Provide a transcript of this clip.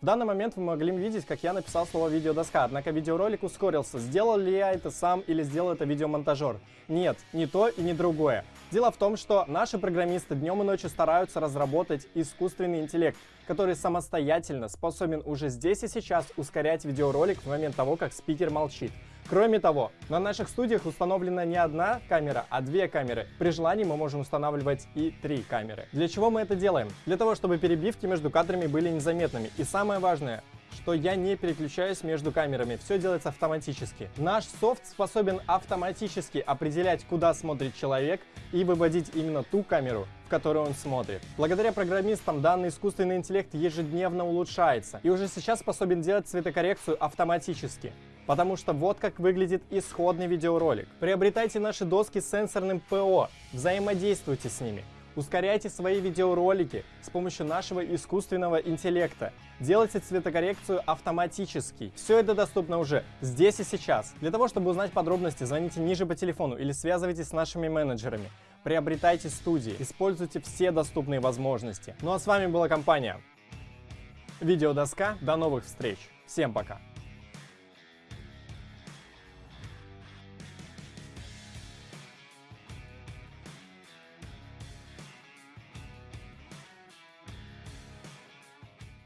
В данный момент вы могли видеть, как я написал слово видеодоска, однако видеоролик ускорился. Сделал ли я это сам или сделал это видеомонтажер? Нет, не то и не другое. Дело в том, что наши программисты днем и ночью стараются разработать искусственный интеллект, который самостоятельно способен уже здесь и сейчас ускорять видеоролик в момент того, как спикер молчит. Кроме того, на наших студиях установлена не одна камера, а две камеры. При желании мы можем устанавливать и три камеры. Для чего мы это делаем? Для того, чтобы перебивки между кадрами были незаметными. И самое важное, что я не переключаюсь между камерами, все делается автоматически. Наш софт способен автоматически определять, куда смотрит человек и выводить именно ту камеру, в которую он смотрит. Благодаря программистам данный искусственный интеллект ежедневно улучшается и уже сейчас способен делать цветокоррекцию автоматически. Потому что вот как выглядит исходный видеоролик. Приобретайте наши доски с сенсорным ПО, взаимодействуйте с ними. Ускоряйте свои видеоролики с помощью нашего искусственного интеллекта. Делайте цветокоррекцию автоматически. Все это доступно уже здесь и сейчас. Для того, чтобы узнать подробности, звоните ниже по телефону или связывайтесь с нашими менеджерами. Приобретайте студии, используйте все доступные возможности. Ну а с вами была компания Видеодоска. До новых встреч. Всем пока.